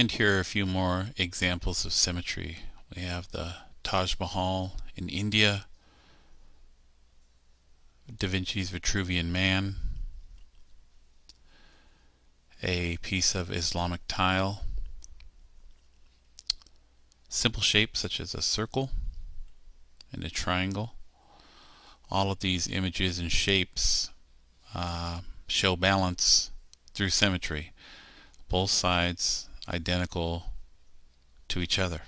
And here are a few more examples of symmetry. We have the Taj Mahal in India, Da Vinci's Vitruvian Man, a piece of Islamic tile, simple shapes such as a circle and a triangle. All of these images and shapes uh, show balance through symmetry. Both sides identical to each other.